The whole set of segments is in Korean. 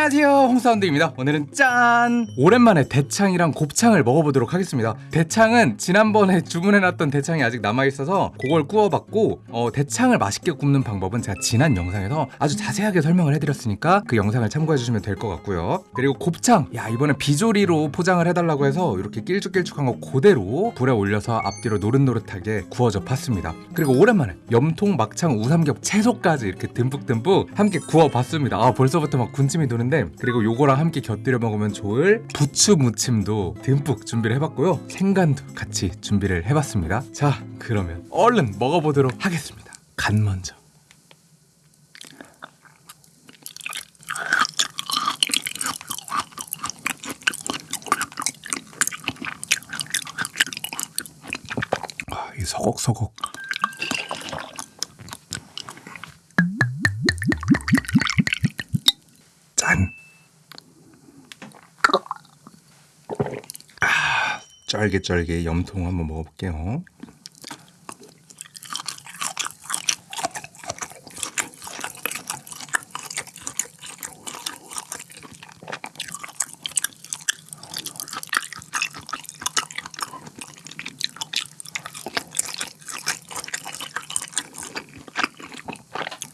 안녕하세요. 홍사운드입니다. 오늘은 짠! 오랜만에 대창이랑 곱창을 먹어보도록 하겠습니다. 대창은 지난번에 주문해놨던 대창이 아직 남아있어서 그걸 구워봤고 어, 대창을 맛있게 굽는 방법은 제가 지난 영상에서 아주 자세하게 설명을 해드렸으니까 그 영상을 참고해주시면 될 것 같고요. 그리고 곱창! 야 이번에 비조리로 포장을 해달라고 해서 이렇게 길쭉길쭉한 거 그대로 불에 올려서 앞뒤로 노릇노릇하게 구워져 봤습니다. 그리고 오랜만에 염통 막창 우삼겹 채소까지 이렇게 듬뿍듬뿍 함께 구워봤습니다. 아 벌써부터 막 군침이 도는 데 그리고 요거랑 함께 곁들여 먹으면 좋을 부추 무침도 듬뿍 준비를 해봤고요. 생간도 같이 준비를 해봤습니다. 자 그러면 얼른 먹어보도록 하겠습니다. 간 먼저. 아, 이 서걱서걱 쫄깃쫄깃 염통 한번 먹어볼게요.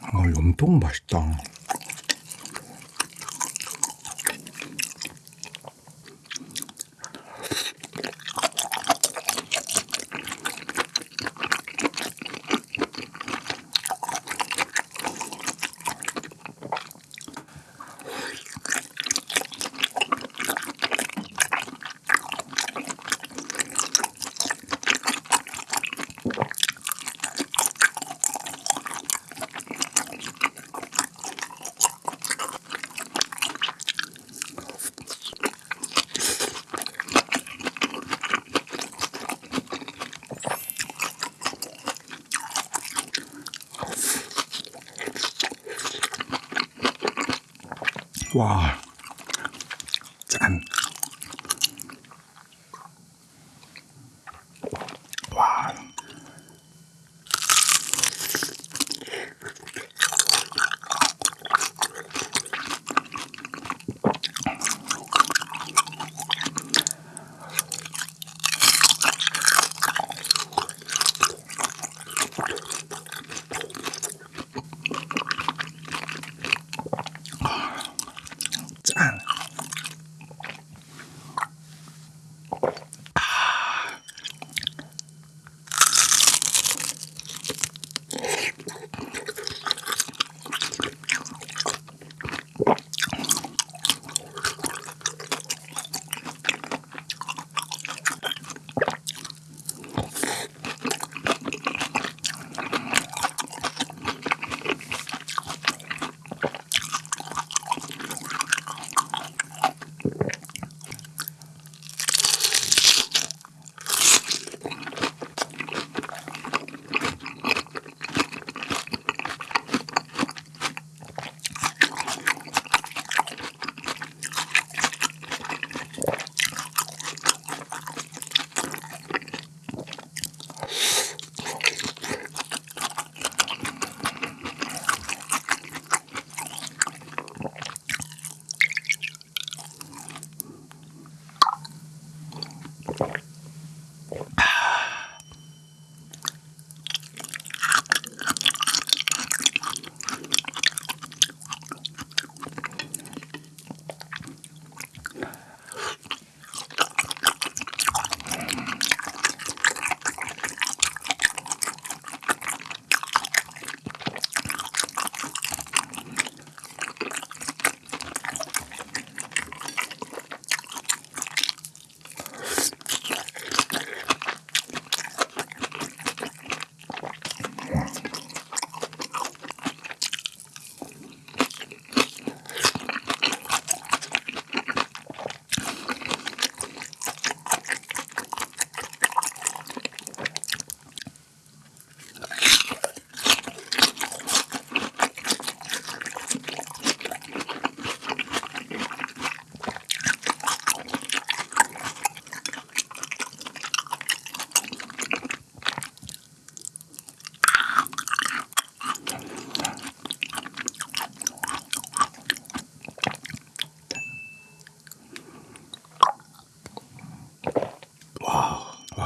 아, 염통 맛있다. 와, 짠.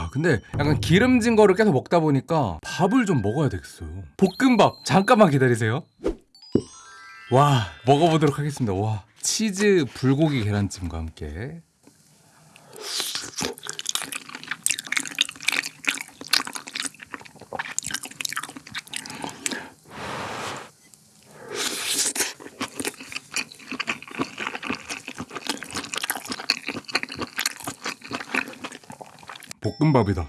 와 근데 약간 기름진 거를 계속 먹다 보니까 밥을 좀 먹어야 되겠어요. 볶음밥 잠깐만 기다리세요. 와 먹어보도록 하겠습니다. 와 치즈 불고기 계란찜과 함께 볶음밥이다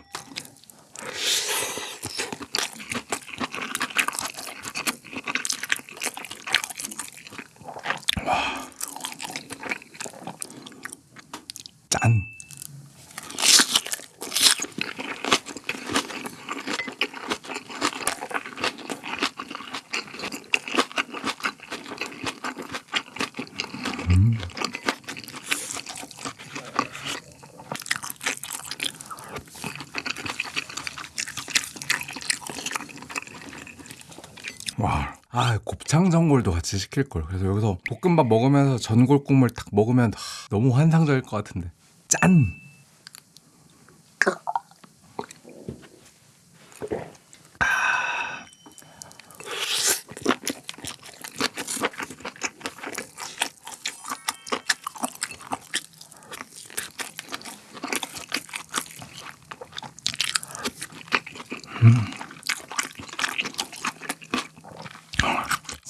와. 아, 곱창 전골도 같이 시킬 걸. 그래서 여기서 볶음밥 먹으면서 전골 국물 딱 먹으면 하, 너무 환상적일 것 같은데. 짠.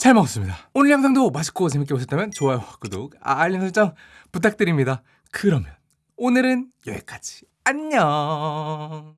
잘 먹었습니다. 오늘 영상도 맛있고 재밌게 보셨다면 좋아요, 구독, 아, 알림 설정 부탁드립니다. 그러면 오늘은 여기까지. 안녕.